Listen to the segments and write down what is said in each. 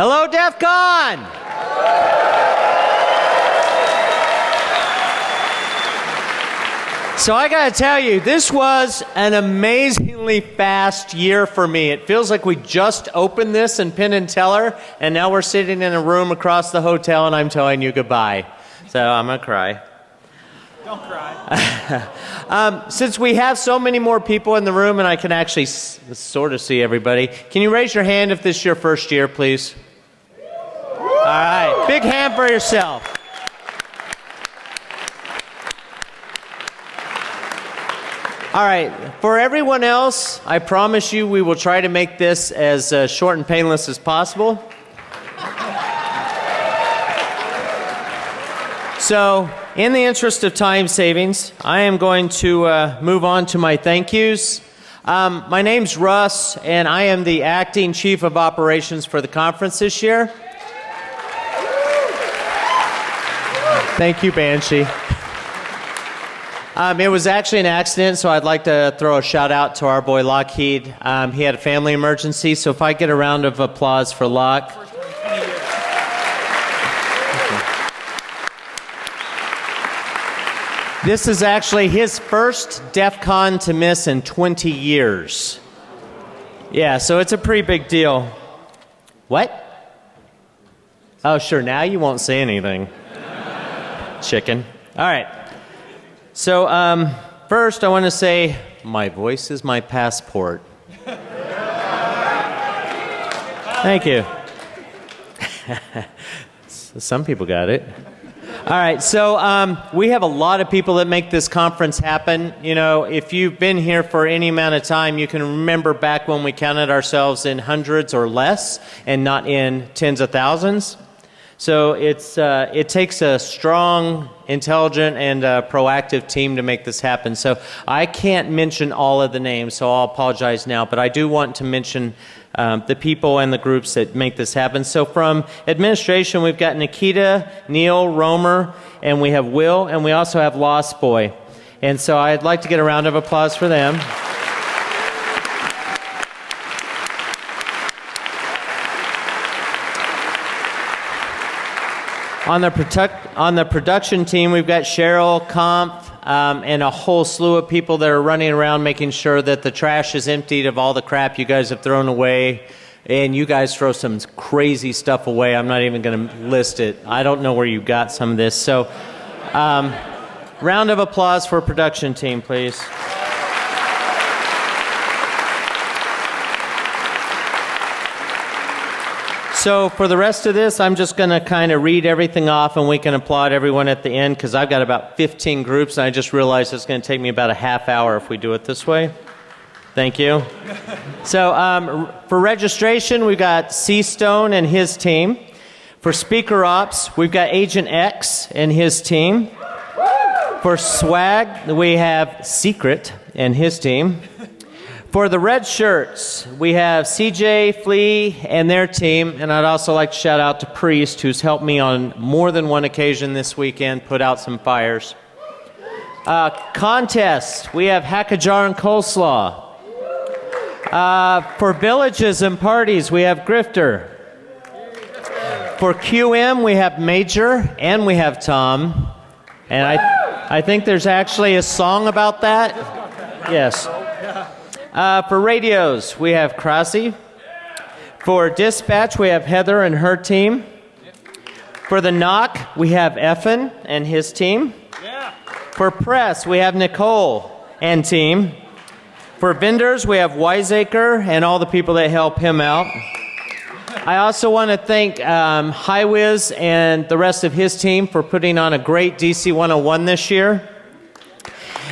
Hello, DEF CON! So I got to tell you, this was an amazingly fast year for me. It feels like we just opened this in Penn and Teller, and now we're sitting in a room across the hotel, and I'm telling you goodbye. So I'm gonna cry. Don't cry. um, since we have so many more people in the room, and I can actually s- sort of see everybody, can you raise your hand if this is your first year, please? All right, big hand for yourself. All right, for everyone else, I promise you we will try to make this as uh, short and painless as possible. So, in the interest of time savings, I am going to uh, move on to my thank yous. Um, my name's Russ, and I am the acting chief of operations for the conference this year. Thank you, Banshee. Um, it was actually an accident, so I'd like to throw a shout out to our boy Lockheed. Um, he had a family emergency, so if I get a round of applause for Lock. This is actually his first DEF CON to miss in 20 years. Yeah, so it's a pretty big deal. What? Oh, sure, now you won't say anything. Chicken. All right. So, um, first, I want to say my voice is my passport. Thank you. Some people got it. All right, so um, we have a lot of people that make this conference happen. You know, if you've been here for any amount of time, you can remember back when we counted ourselves in hundreds or less and not in tens of thousands. So it's, uh, it takes a strong, intelligent, and uh, proactive team to make this happen. So I can't mention all of the names, so I'll apologize now, but I do want to mention um, the people and the groups that make this happen. So from administration, we've got Nikita, Neil, Roamer, and we have Will, and we also have Lost Boy. And so I'd like to get a round of applause for them. On the, on the production team, we've got Cheryl, Comp, um, and a whole slew of people that are running around making sure that the trash is emptied of all the crap you guys have thrown away. And you guys throw some crazy stuff away. I'm not even going to list it. I don't know where you got some of this. So, um, round of applause for production team, please. So, for the rest of this, I'm just going to kind of read everything off and we can applaud everyone at the end because I've got about 15 groups and I just realized it's going to take me about a half hour if we do it this way. Thank you. So, um, for registration, we've got C Stone and his team. For speaker ops, we've got Agent X and his team. For swag, we have Secret and his team. For the red shirts, we have CJ, Flea, and their team. And I'd also like to shout out to Priest, who's helped me on more than one occasion this weekend put out some fires. Uh, contest, we have Hackajar and Coleslaw. Uh, for villages and parties, we have Grifter. For QM, we have Major and we have Tom. And I, I think there's actually a song about that. Yes. Uh, for radios, we have Crossy. For dispatch, we have Heather and her team. For the NOC, we have Effin and his team. For press, we have Nicole and team. For vendors, we have Wiseacre and all the people that help him out. I also want to thank um, Highwiz and the rest of his team for putting on a great DC 101 this year.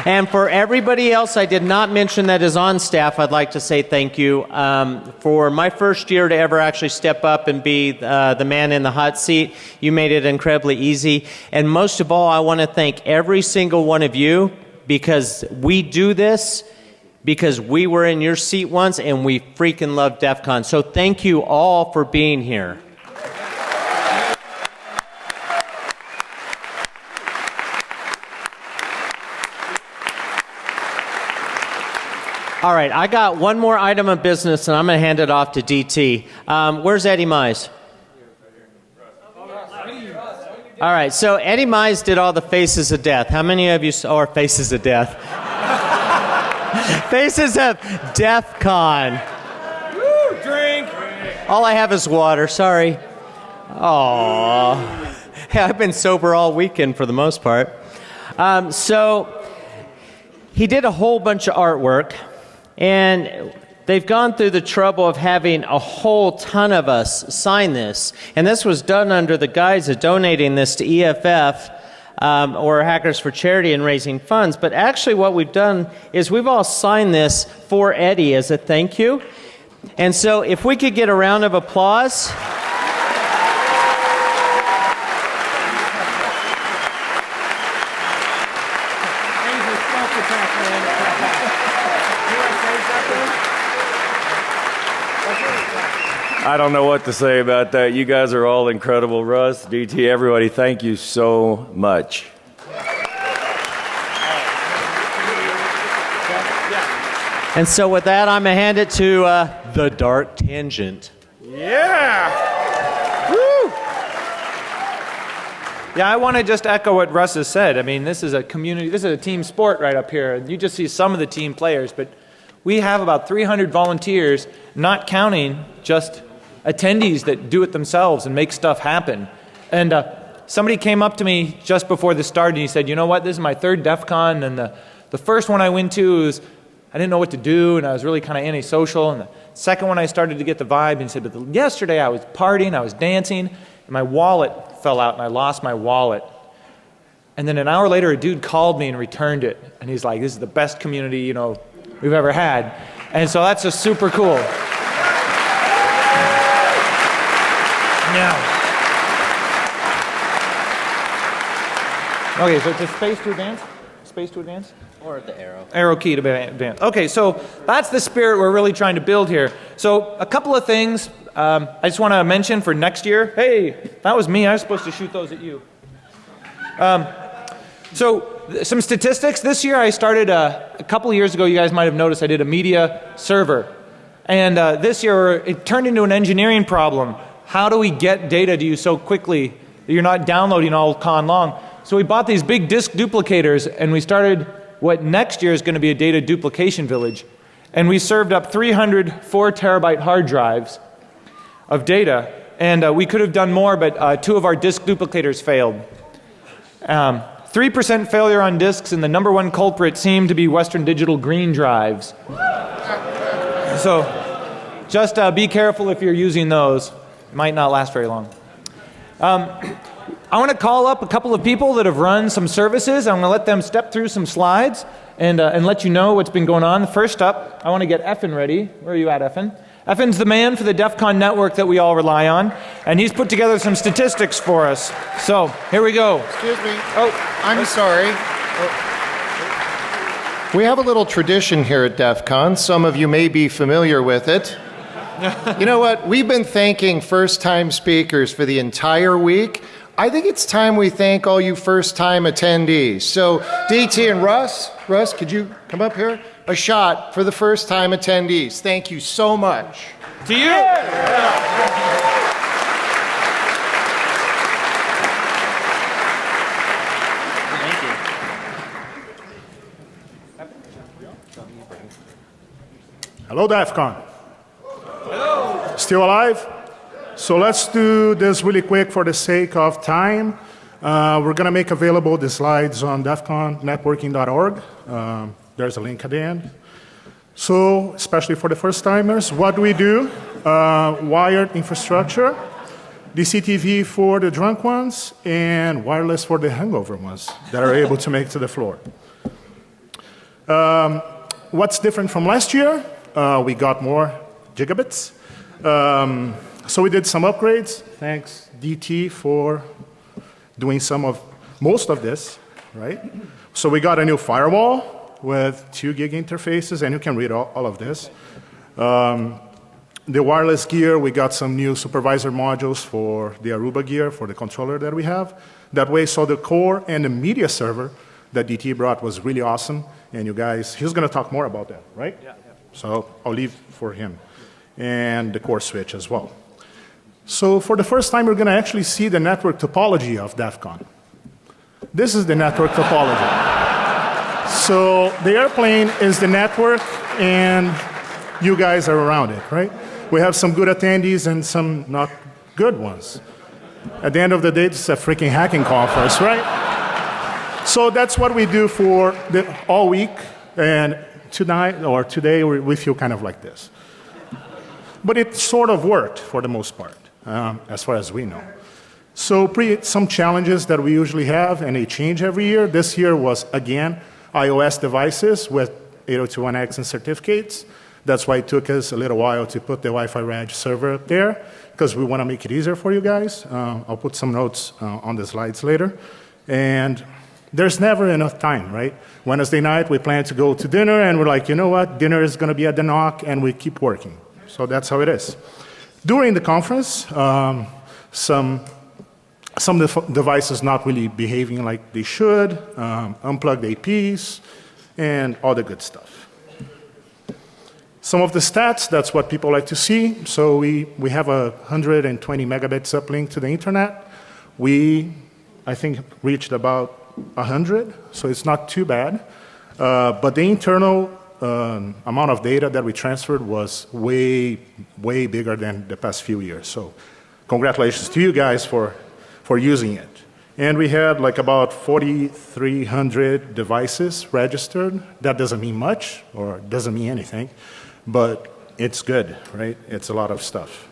And for everybody else I did not mention that is on staff, I'd like to say thank you. Um, for my first year to ever actually step up and be uh, the man in the hot seat, you made it incredibly easy. And most of all, I want to thank every single one of you because we do this because we were in your seat once and we freaking love DEF CON. So thank you all for being here. All right, I got one more item of business and I'm going to hand it off to DT. Um, where's Eddie Mize? All right, so Eddie Mize did all the faces of death. How many of you saw or faces of death? faces of DEF CON. Woo, drink. All I have is water, sorry. Oh, hey, I've been sober all weekend for the most part. Um, so he did a whole bunch of artwork, and they've gone through the trouble of having a whole ton of us sign this. And this was done under the guise of donating this to EFF. Um, or Hackers for Charity and raising funds. But actually, what we've done is we've all signed this for Eddie as a thank you. And so, if we could get a round of applause. Angel smoke attack, man. You wanna say something? I don't know what to say about that. You guys are all incredible. Russ, DT, everybody, thank you so much. And so, with that, I'm going to hand it to uh, the Dark Tangent. Yeah. Woo. Yeah, I want to just echo what Russ has said. I mean, this is a community, this is a team sport right up here. You just see some of the team players, but we have about 300 volunteers, not counting just attendees that do it themselves and make stuff happen. And uh, somebody came up to me just before this started and he said, You know what? This is my third DEF CON, and the, the first one I went to was I didn't know what to do, and I was really kind of antisocial. And the second one, I started to get the vibe, and said, But the, yesterday I was partying, I was dancing, and my wallet fell out, and I lost my wallet. And then an hour later, a dude called me and returned it, and he's like, "This is the best community you know we've ever had," and so that's just super cool. Now. Okay, so it's a space to advance. Space to advance Or the arrow. arrow key to advance. Okay, so that's the spirit we're really trying to build here. So a couple of things um, I just want to mention for next year. Hey, that was me. I was supposed to shoot those at you. Um, so some statistics. This year I started uh, a couple years ago. You guys might have noticed I did a media server, and uh, this year it turned into an engineering problem. How do we get data to you so quickly that you're not downloading all con long? So we bought these big disk duplicators, and we started what next year is going to be a data duplication village. And we served up 300 4 terabyte hard drives of data. And uh, we could have done more, but uh, two of our disk duplicators failed. Um, 3% failure on disks, and the number one culprit seemed to be Western Digital green drives. So just uh, be careful if you're using those. It might not last very long. Um, I want to call up a couple of people that have run some services. I'm going to let them step through some slides and, uh, and let you know what's been going on. First up, I want to get Effin ready. Where are you at, Effin? Effin's the man for the DEF CON network that we all rely on, and he's put together some statistics for us. So here we go. Excuse me. Oh, I'm sorry. We have a little tradition here at DEF CON. Some of you may be familiar with it. you know what? We've been thanking first time speakers for the entire week. I think it's time we thank all you first time attendees. So, DT and Russ, Russ, could you come up here? A shot for the first time attendees. Thank you so much. to you. Thank you. Hello, DEF CON. Hello. Still alive? So let's do this really quick for the sake of time. Uh, we're going to make available the slides on defconnetworking.org. Um, there's a link at the end. So, especially for the first timers, what do we do? Uh, wired infrastructure, DCTV for the drunk ones, and wireless for the hangover ones that are able to make to the floor. Um, what's different from last year? Uh, we got more gigabits. Um, so we did some upgrades. Thanks DT for doing some of most of this, right? So we got a new firewall with two gig interfaces, and you can read all, all of this. Um, the wireless gear, we got some new supervisor modules for the Aruba gear for the controller that we have. That way, so the core and the media server that DT brought was really awesome. And you guys, he's going to talk more about that, right? Yeah. So I'll leave for him. And the core switch as well. So for the first time, we're going to actually see the network topology of DEF CON. This is the network topology. So the airplane is the network, and you guys are around it, right? We have some good attendees and some not good ones. At the end of the day, it's a freaking hacking conference, right? So that's what we do for the, all week, and tonight or today we, feel kind of like this. But it sort of worked for the most part, um, as far as we know. So some challenges that we usually have, and they change every year. This year was, again, iOS devices with 802.1x and certificates. That's why it took us a little while to put the Wi-Fi Reg server up there, because we want to make it easier for you guys. Uh, I'll put some notes uh, on the slides later. And there's never enough time, right? Wednesday night, we plan to go to dinner, and we're like, you know what? Dinner is going to be at the NOC, and we keep working. So that's how it is. During the conference, um, some some of the devices not really behaving like they should, um, unplugged APs, and all the good stuff. Some of the stats, that's what people like to see. So we, we have a 120 megabits uplink to the internet. We, I think, reached about 100, so it's not too bad. Uh, but the internal um, amount of data that we transferred was way, way bigger than the past few years. So congratulations to you guys for, for using it. And we had like about 4,300 devices registered. That doesn't mean much or doesn't mean anything, but it's good, right? It's a lot of stuff.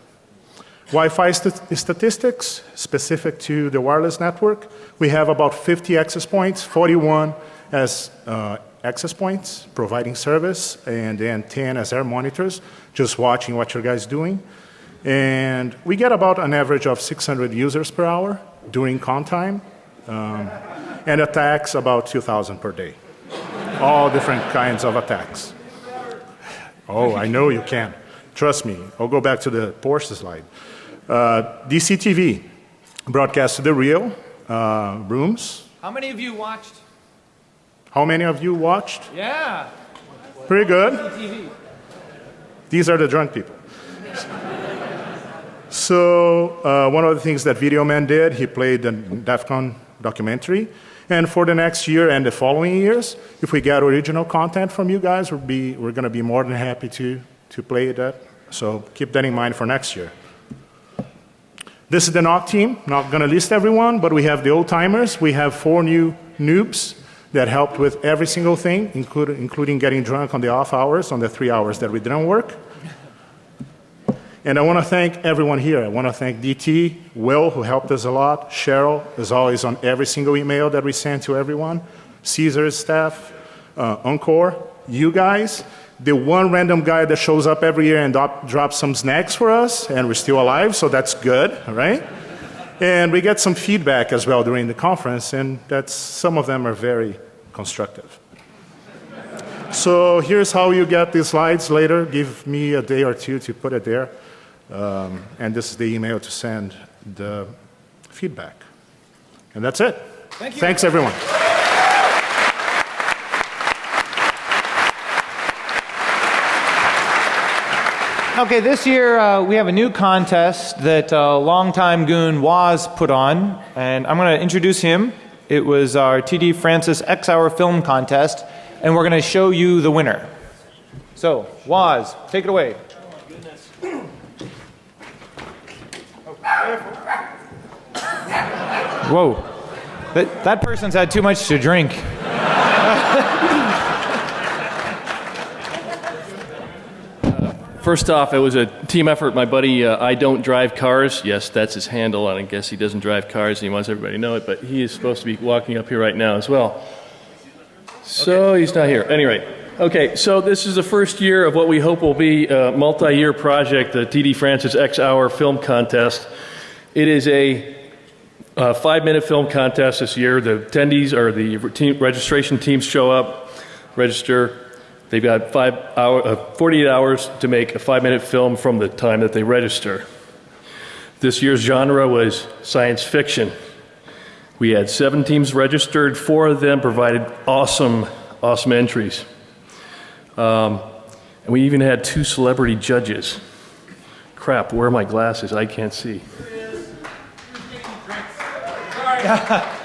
Wi-Fi st statistics specific to the wireless network. We have about 50 access points, 41 as uh, access points, providing service, and then 10 as air monitors, just watching what your guys doing. And we get about an average of 600 users per hour during con time, um, and attacks about 2,000 per day. All different kinds of attacks. Oh, I know you can. Trust me. I'll go back to the Porsche slide. Uh, DCTV, broadcast to the real uh, rooms. How many of you watched? How many of you watched? Yeah. Pretty good. TV. These are the drunk people. So uh, one of the things that Video Man did, he played the DEF CON documentary. And for the next year and the following years, if we get original content from you guys, we'll be, we're going to be more than happy to, to play that. So keep that in mind for next year. This is the NOC team. Not going to list everyone, but we have the old timers. We have four new noobs that helped with every single thing, including, including getting drunk on the off hours, on the three hours that we didn't work. And I want to thank everyone here. I want to thank DT, Will, who helped us a lot, Cheryl, is always on every single email that we send to everyone, Caesar's staff, uh, Encore, you guys, the one random guy that shows up every year and drop, drops some snacks for us, and we're still alive, so that's good, right? And we get some feedback as well during the conference, and that's, some of them are very constructive. So here's how you get these slides later. Give me a day or two to put it there. Um, and this is the email to send the feedback. And that's it. Thank Thanks, everyone. Okay, this year uh, we have a new contest that uh, longtime goon Woz put on, and I'm going to introduce him. It was our TD Francis X Hour Film Contest, and we're going to show you the winner. So, Woz, take it away. Whoa. That, that person's had too much to drink. First off, it was a team effort. My buddy, uh, I don't drive cars. Yes, that's his handle, and I guess he doesn't drive cars, and he wants everybody to know it. But he is supposed to be walking up here right now as well. So okay. he's not here. Anyway, okay. So this is the first year of what we hope will be a multi-year project, the TD Francis X Hour Film Contest. It is a uh, five-minute film contest this year. The attendees or the team, registration teams show up, register They've got five hour, uh, 48 hours to make a five minute film from the time that they register. This year's genre was science fiction. We had seven teams registered, four of them provided awesome, awesome entries. Um, and we even had two celebrity judges. Crap, where are my glasses? I can't see.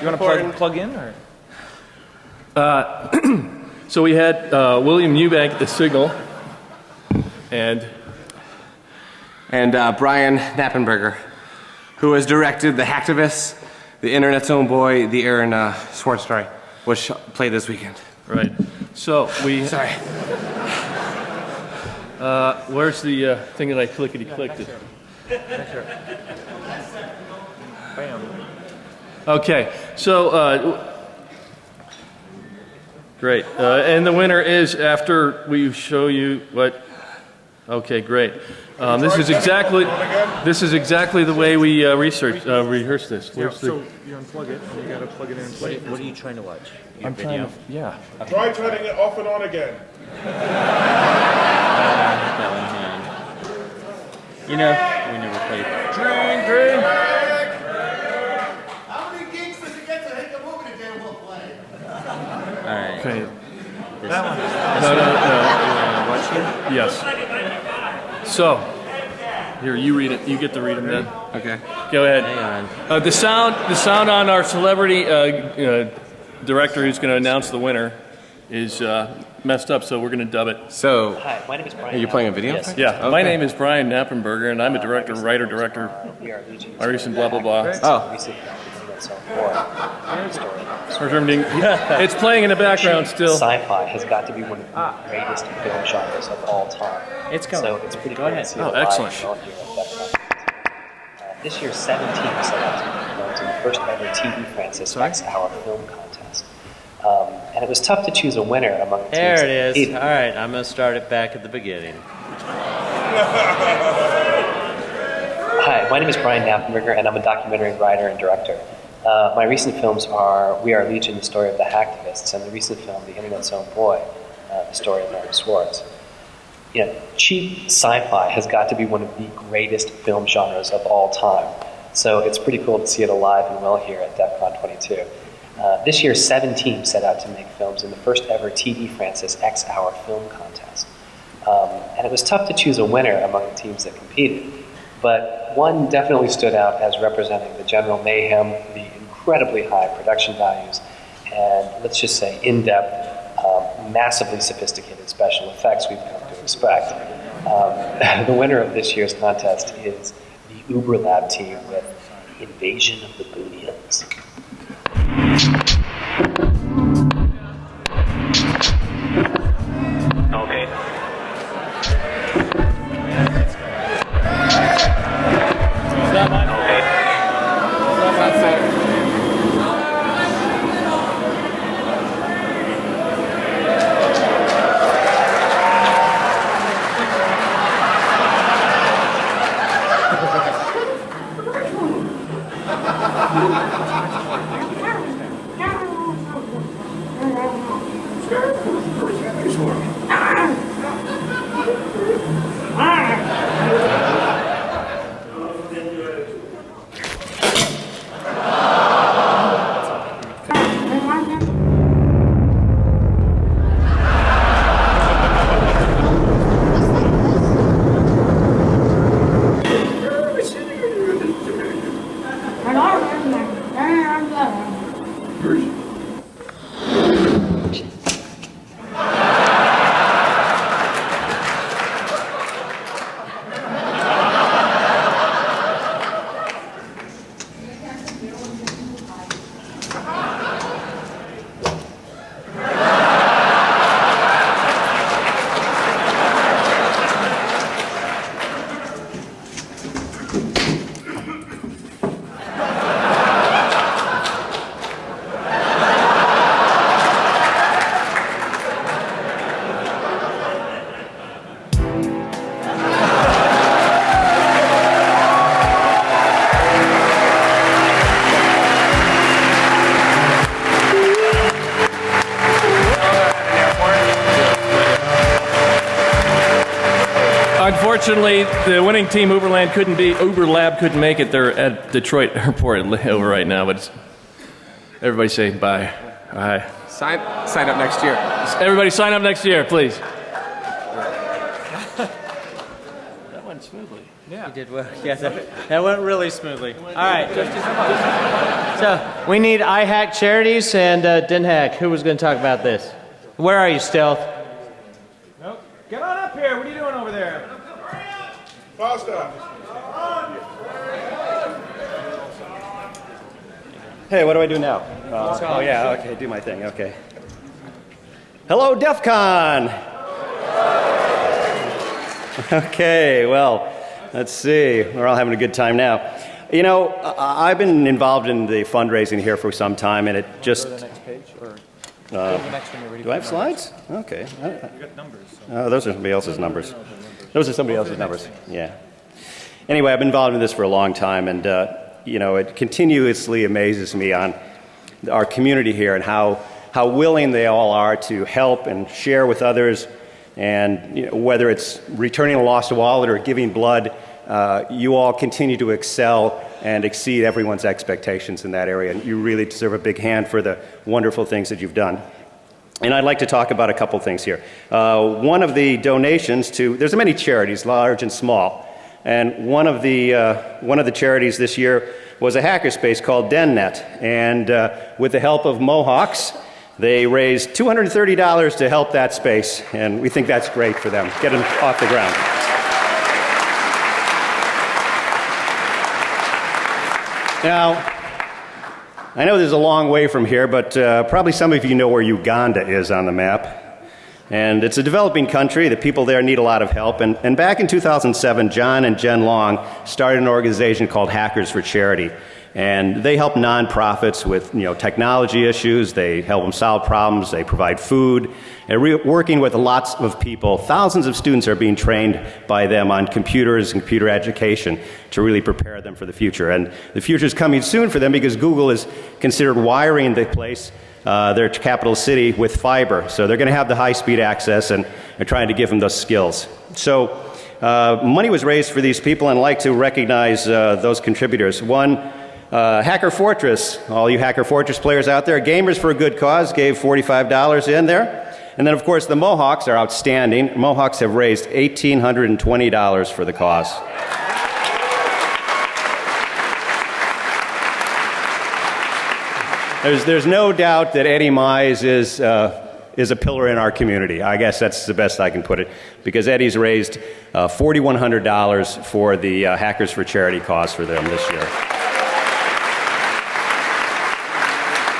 You want to plug, plug in or? So we had uh, William Eubank at the signal, and and uh, Brian Knappenberger, who has directed The Hacktivists, The Internet's Own Boy, the Aaron uh, Swartz story, which played this weekend. right. So we. Sorry. Uh, where's the uh, thing that I clickety clicked? it? Bam. Okay, so uh, great, uh, and the winner is after we show you what. Okay, great. Um, this is exactly this is exactly the way we uh, research uh, rehearse this. Where's the- you unplug it and you got to plug it in and play it. What are you trying to watch? Your I'm trying to- yeah. Try turning it off and on again. You know, we never played. Drink, drink. How many geeks does it get to hit the movie again we'll play? All right. Okay. This No, no, no. Watch here? Yes. So, here you read it. You get to read them then. Okay. Go ahead. Hang on. Uh, the sound, the sound on our celebrity uh, uh, director who's going to announce the winner is uh, messed up, so we're going to dub it. So, Hi, my name is Brian. are you playing a video? Yes. Yeah, my name is Brian Knappenberger, and I'm a director, writer, director, We are Legion. artist, and blah blah blah. Oh. Recently, that's our story. Or. It's playing in the background still. Sci-fi has got to be one of the greatest film genres of all time. It's going. So it's pretty Go cool ahead. to Oh, excellent. shown here at Def Con. Uh, this year's 17 selected films in the first ever TD Francis X Hour Film Contest. Um, and it was tough to choose a winner among the teams. There it is. competed. All right, I'm going to start it back at the beginning. Hi, my name is Brian Knappenberger, and I'm a documentary writer and director. Uh, my recent films are We Are Legion, the story of the hacktivists, and the recent film, The Internet's Own Boy, uh, the story of Aaron Swartz. You know, cheap sci-fi has got to be one of the greatest film genres of all time. So it's pretty cool to see it alive and well here at DEF CON 22. Uh, this year, seven teams set out to make films in the first ever TD Francis X Hour Film Contest. Um, and it was tough to choose a winner among the teams that competed. But one definitely stood out as representing the general mayhem, the incredibly high production values, and let's just say in depth, um, massively sophisticated special effects we've come to expect. Um, the winner of this year's contest is the Uber Lab team with Invasion of the Boonians. Unfortunately, the winning team, Uberland, couldn't be. Uber Lab couldn't make it. They're at Detroit Airport over right now. But it's, everybody say bye. Bye. sign, sign up next year. Everybody sign up next year, please. That went smoothly. Yeah. You did well. Yeah, that, that went really smoothly. All right. So we need iHack Charities and uh, DenHack. Who was going to talk about this? Where are you, Stealth? Nope. Get on up here. What are you doing over there? Hey, what do I do now? Uh, oh, yeah, okay, do my thing, okay. Hello, DEF CON! okay, well, let's see. We're all having a good time now. You know, I- I've been involved in the fundraising here for some time, and it just. next page, or Uh, next when you're ready. do I have slides? Okay. Oh, those are somebody else's numbers. Those are somebody else's numbers. Yeah. Anyway, I've been involved in this for a long time, and uh, you know, it continuously amazes me on our community here and how how willing they all are to help and share with others, and you know, whether it's returning a lost wallet or giving blood, uh, you all continue to excel and exceed everyone's expectations in that area, and you really deserve a big hand for the wonderful things that you've done. And I'd like to talk about a couple things here. Uh, one of the donations to, there's many charities, large and small, and one of the, uh, one of the charities this year was a hackerspace called DenNet. And uh, with the help of Mohawks, they raised $230 to help that space, and we think that's great for them. Get them off the ground. Now, I know there's a long way from here, but uh, probably some of you know where Uganda is on the map. And it's a developing country. The people there need a lot of help. And, and back in 2007, John and Jen Long started an organization called Hackers for Charity. And they help nonprofits with you know, technology issues, they help them solve problems, they provide food. And re- working with lots of people, thousands of students are being trained by them on computers and computer education to really prepare them for the future. And the future is coming soon for them because Google is considered wiring the place uh, their capital city with fiber. So they're going to have the high speed access and they're trying to give them those skills. So uh, money was raised for these people and I'd like to recognize uh, those contributors. One, uh, Hacker Fortress, all you Hacker Fortress players out there, Gamers for a Good Cause gave $45 in there. And then, of course, the Mohawks are outstanding. Mohawks have raised $1,820 for the cause. There's, there's no doubt that Eddie Mize is, uh, is a pillar in our community. I guess that's the best I can put it, because Eddie's raised uh, $4,100 for the uh, Hackers for Charity cause for them this year.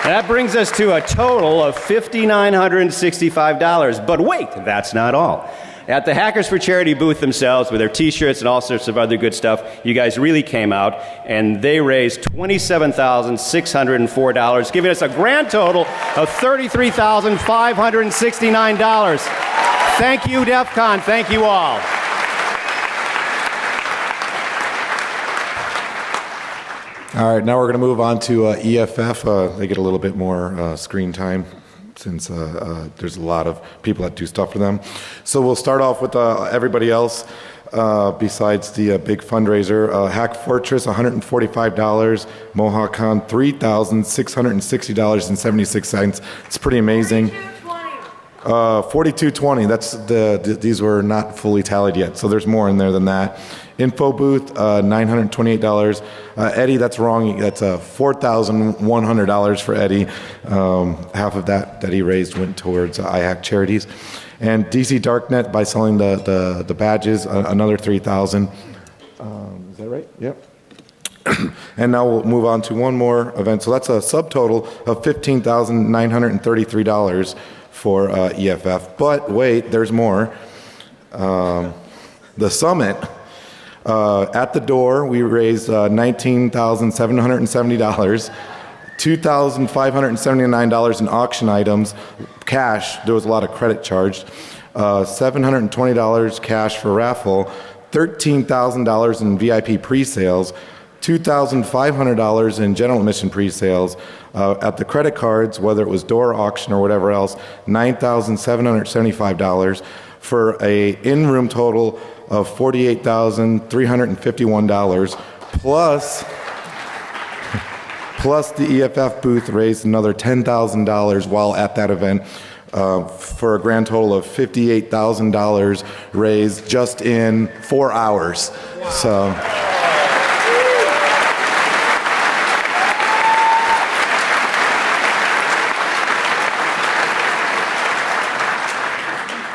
That brings us to a total of $5,965. But wait, that's not all. At the Hackers for Charity booth themselves, with their t shirts and all sorts of other good stuff, you guys really came out and they raised $27,604, giving us a grand total of $33,569. Thank you, DEF CON. Thank you all. All right, now we're going to move on to uh, EFF. Uh, they get a little bit more uh, screen time since uh, uh, there's a lot of people that do stuff for them. So we'll start off with uh, everybody else. Besides the big fundraiser, Hack Fortress, $145, Mohawk Con, $3,660.76. It's pretty amazing. Uh, 4220. That's the, th- these were not fully tallied yet, so there's more in there than that. Info booth, uh, $928. Uh, Eddie, that's wrong. That's uh, $4,100 for Eddie. Um, half of that that he raised went towards uh, iHack charities. And DC Darknet by selling the the, the badges, uh, another 3,000. Um, is that right? Yep. And now we'll move on to one more event. So that's a subtotal of $15,933 for uh, EFF. But wait, there's more. Um, the summit, uh, at the door, we raised uh, $19,770. $2,579 in auction items, cash, there was a lot of credit charged, uh, $720 cash for raffle, $13,000 in VIP pre-sales, $2,500 in general admission pre-sales. Uh, at the credit cards, whether it was door auction or whatever else, $9,775 for a in-room total of $48,351 plus plus the EFF booth raised another $10,000 while at that event uh, for a grand total of $58,000 raised just in four hours. So.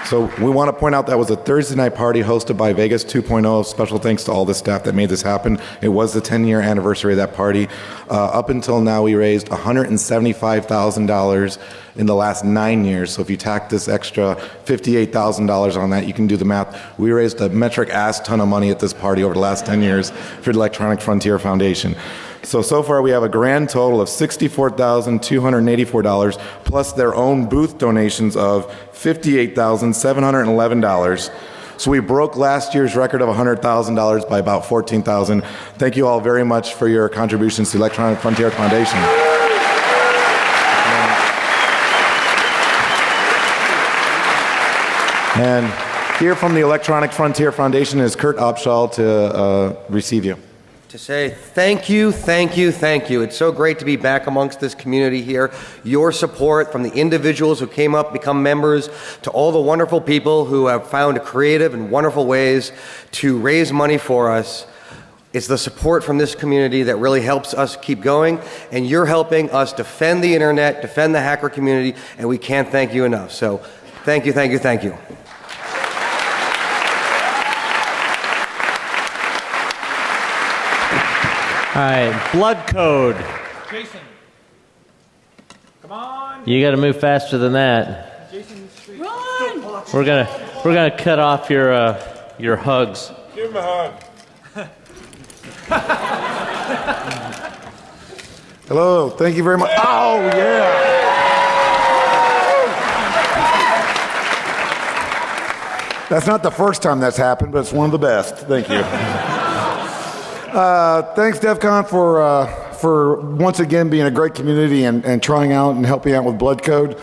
So we want to point out that was a Thursday night party hosted by Vegas 2.0. Special thanks to all the staff that made this happen. It was the 10 year anniversary of that party. Uh, up until now, we raised $175,000 in the last nine years. So if you tack this extra $58,000 on that, you can do the math. We raised a metric ass ton of money at this party over the last 10 years for the Electronic Frontier Foundation. So, so far we have a grand total of $64,284 plus their own booth donations of $58,711. So we broke last year's record of $100,000 by about 14,000. Thank you all very much for your contributions to Electronic Frontier Foundation. And here from the Electronic Frontier Foundation is Kurt Opsahl to uh, receive you to say thank you, thank you, thank you. It's so great to be back amongst this community here. Your support from the individuals who came up, become members, to all the wonderful people who have found creative and wonderful ways to raise money for us. It's the support from this community that really helps us keep going, and you're helping us defend the internet, defend the hacker community, and we can't thank you enough. So thank you, thank you, thank you. All right, blood code. Jason. Come on. You got to move faster than that. Run. We're gonna we're gonna cut off your uh, your hugs. Give him a hug. Hello, thank you very much. Oh, yeah. That's not the first time that's happened, but it's one of the best. Thank you. Uh, thanks, DEF CON, for, uh, for once again being a great community and, and trying out and helping out with Blood Code.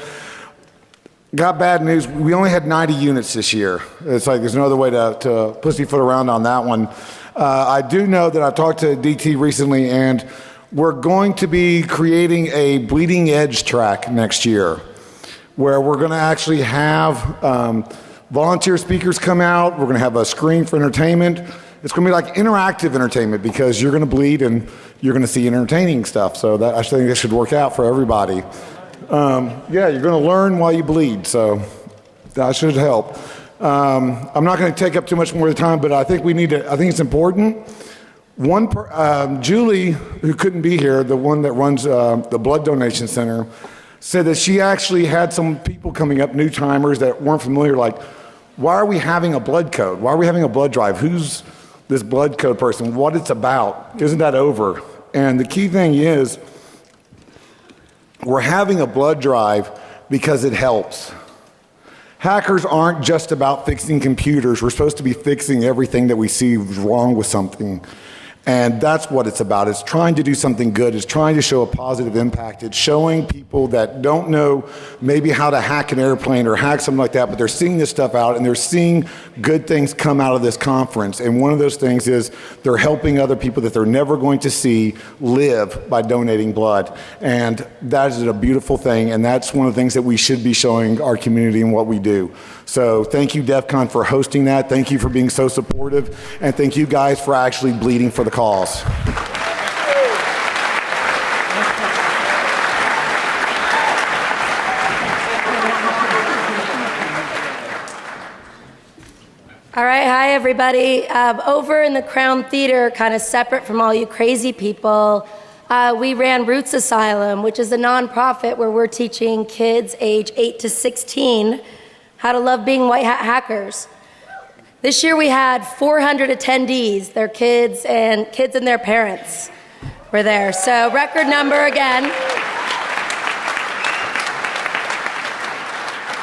Got bad news. We only had 90 units this year. It's like there's no other way to, to pussyfoot around on that one. Uh, I do know that I talked to DT recently, and we're going to be creating a bleeding edge track next year where we're going to actually have um, volunteer speakers come out. We're going to have a screen for entertainment. It's going to be like interactive entertainment because you're going to bleed and you're going to see entertaining stuff. So that, I think this should work out for everybody. Um, yeah, you're going to learn while you bleed. So that should help. Um, I'm not going to take up too much more of the time, but I think we need to. I think it's important. One, per, um, Julie, who couldn't be here, the one that runs uh, the blood donation center, said that she actually had some people coming up, new timers that weren't familiar, like, why are we having a blood code? Why are we having a blood drive? Who's this blood code person, what it's about. Isn't that over? And the key thing is, we're having a blood drive because it helps. Hackers aren't just about fixing computers. We're supposed to be fixing everything that we see wrong with something. And that's what it's about. It's trying to do something good. It's trying to show a positive impact. It's showing people that don't know maybe how to hack an airplane or hack something like that, but they're seeing this stuff out and they're seeing good things come out of this conference. And one of those things is they're helping other people that they're never going to see live by donating blood. And that is a beautiful thing. And that's one of the things that we should be showing our community and what we do. So thank you, DEF CON, for hosting that. Thank you for being so supportive. And thank you guys for actually bleeding for the cause. All right, hi everybody. Um, over in the Crown Theater, kind of separate from all you crazy people, uh, we ran r00tz Asylum, which is a nonprofit where we're teaching kids age 8 to 16 how to love being white hat hackers. This year we had 400 attendees, their kids and kids and their parents were there. So record number again.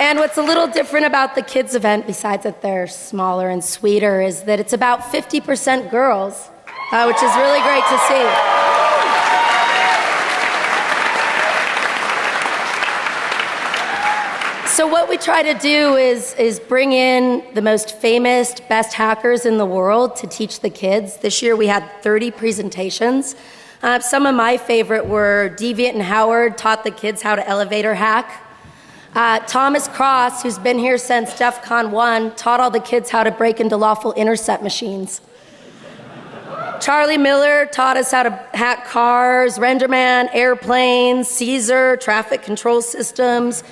And what's a little different about the kids event, besides that they're smaller and sweeter, is that it's about 50% girls, uh, which is really great to see. So what we try to do is, is bring in the most famous, best hackers in the world to teach the kids. This year we had 30 presentations. Uh, some of my favorite were Deviant and Howard taught the kids how to elevator hack. Uh, Thomas Cross, who's been here since DEF CON 1, taught all the kids how to break into lawful intercept machines. Charlie Miller taught us how to hack cars, Renderman, airplanes, Cesar, traffic control systems.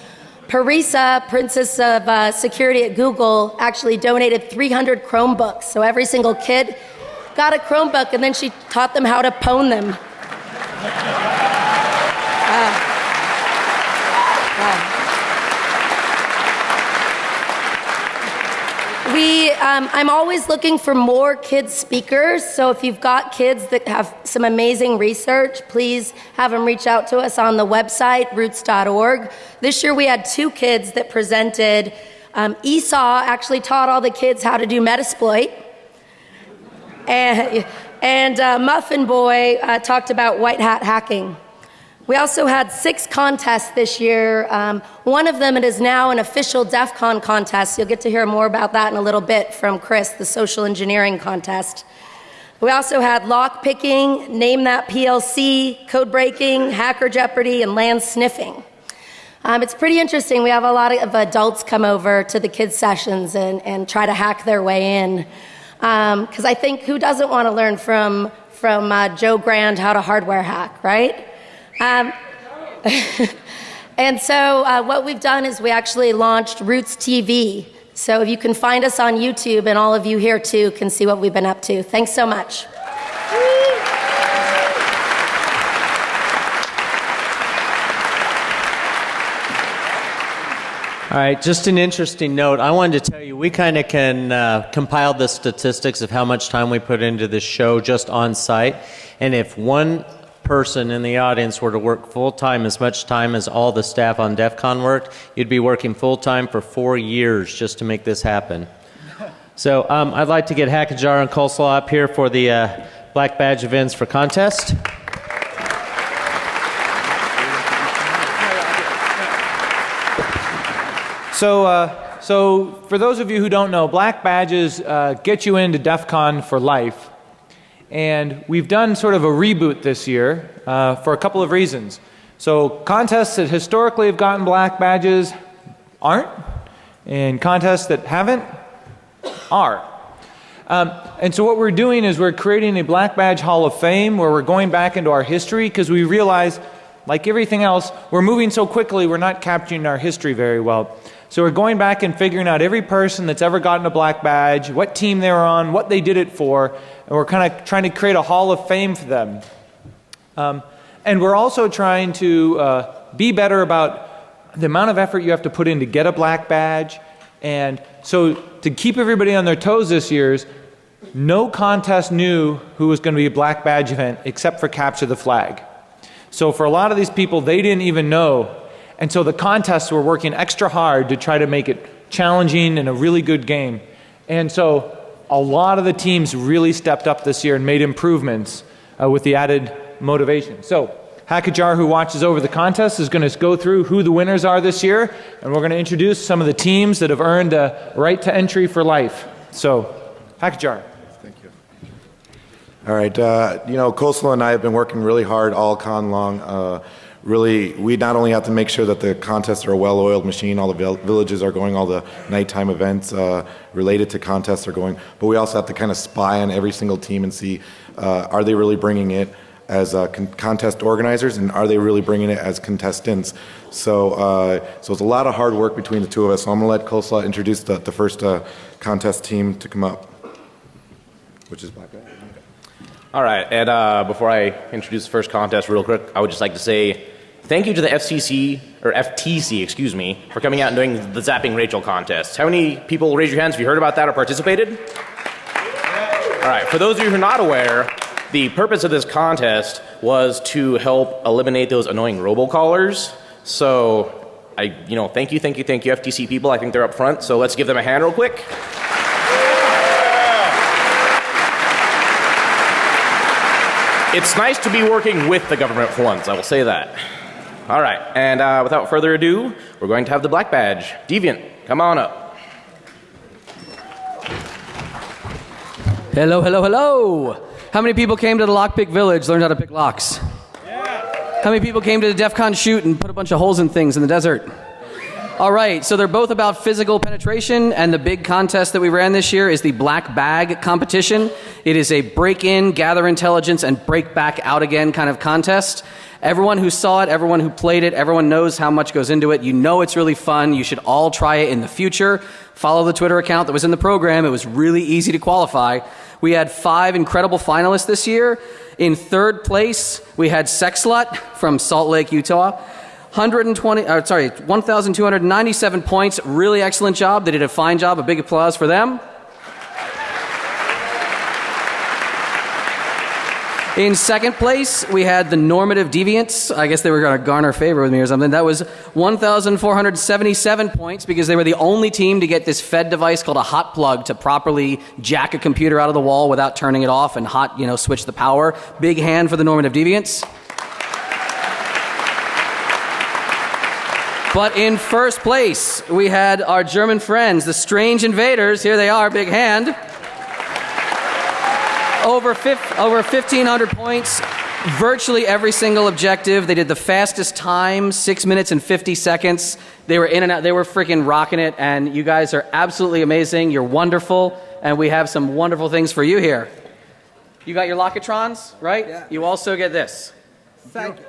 Parisa, Princess of uh, Security at Google, actually donated 300 Chromebooks. So every single kid got a Chromebook, and then she taught them how to pwn them. Uh, We, um, I'm always looking for more kids speakers. So if you've got kids that have some amazing research, please have them reach out to us on the website, r00tz.org. This year we had two kids that presented. Um, Esau actually taught all the kids how to do Metasploit. And, and uh, Muffin Boy uh, talked about white hat hacking. We also had six contests this year. Um, one of them it is now an official DEF CON contest. You'll get to hear more about that in a little bit from Chris, the social engineering contest. We also had lock picking, name that PLC, code breaking, hacker jeopardy, and LAN sniffing. Um, it's pretty interesting. We have a lot of adults come over to the kids' sessions and, and try to hack their way in. Because um, I think who doesn't want to learn from, from uh, Joe Grand how to hardware hack, right? Um, and so, uh, what we've done is we actually launched r00tz TV. So, if you can find us on YouTube, and all of you here too can see what we've been up to. Thanks so much. All right, just an interesting note. I wanted to tell you, we kind of can uh, compile the statistics of how much time we put into this show just on site. And if one person in the audience were to work full time as much time as all the staff on DEF CON worked, you'd be working full time for four years just to make this happen. So um, I'd like to get Hackajar and Coleslaw up here for the uh, Black Badge events for contest. So, uh, so for those of you who don't know, black badges uh, get you into DEF CON for life. And we've done sort of a reboot this year uh, for a couple of reasons. So, contests that historically have gotten black badges aren't, and contests that haven't are. Um, and so, what we're doing is we're creating a Black Badge Hall of Fame where we're going back into our history because we realize, like everything else, we're moving so quickly, we're not capturing our history very well. So, we're going back and figuring out every person that's ever gotten a black badge, what team they were on, what they did it for, and we're kind of trying to create a hall of fame for them. Um, and we're also trying to uh, be better about the amount of effort you have to put in to get a black badge. And so, to keep everybody on their toes this year, no contest knew who was going to be a black badge event except for Capture the Flag. So, for a lot of these people, they didn't even know. And so, the contests were working extra hard to try to make it challenging and a really good game. And so, a lot of the teams really stepped up this year and made improvements uh, with the added motivation. So, Hackajar, who watches over the contest, is going to go through who the winners are this year, and we're going to introduce some of the teams that have earned a right to entry for life. So, Hackajar. Thank you. All right. Uh, you know, Coleslaw and I have been working really hard all con long. Uh, really, we not only have to make sure that the contests are a well-oiled machine, all the villages are going, all the nighttime events uh, related to contests are going, but we also have to kind of spy on every single team and see uh, are they really bringing it as uh, con contest organizers and are they really bringing it as contestants. So, uh, so it's a lot of hard work between the two of us. So I'm going to let Coleslaw introduce the, the first uh, contest team to come up, which is Black Bag. All right, and uh, before I introduce the first contest real quick, I would just like to say thank you to the FCC, or FTC, excuse me, for coming out and doing the Zapping Rachel contest. How many people, raise your hands if you heard about that or participated? All right, for those of you who are not aware, the purpose of this contest was to help eliminate those annoying robocallers. So, I, you know, thank you, thank you, thank you, FTC people. I think they're up front, so let's give them a hand real quick. It's nice to be working with the government for once, I will say that. All right, and uh, without further ado, we're going to have the black badge. Deviant, come on up. Hello, hello, hello. How many people came to the Lockpick Village, learned how to pick locks? Yeah. How many people came to the DEF CON shoot and put a bunch of holes in things in the desert? All right, so they're both about physical penetration, and the big contest that we ran this year is the Black Bag competition. It is a break in, gather intelligence, and break back out again kind of contest. Everyone who saw it, everyone who played it, everyone knows how much goes into it. You know it's really fun. You should all try it in the future. Follow the Twitter account that was in the program. It was really easy to qualify. We had five incredible finalists this year. In third place, we had Sexlut from Salt Lake, Utah. 120, uh, sorry, 1,297 points. Really excellent job. They did a fine job. A big applause for them. In second place, we had the normative deviants. I guess they were going to garner favor with me or something. That was 1,477 points because they were the only team to get this Fed device called a hot plug to properly jack a computer out of the wall without turning it off and hot, you know, switch the power. Big hand for the normative deviants. But in first place, we had our German friends, the Strange Invaders. Here they are, big hand over, fif- over 1,500 points, virtually every single objective. They did the fastest time, six minutes and 50 seconds. They were in and out, they were freaking rocking it, and you guys are absolutely amazing. You're wonderful, and we have some wonderful things for you here. You got your Lockatrons, right? Yeah. You also get this. Thank you.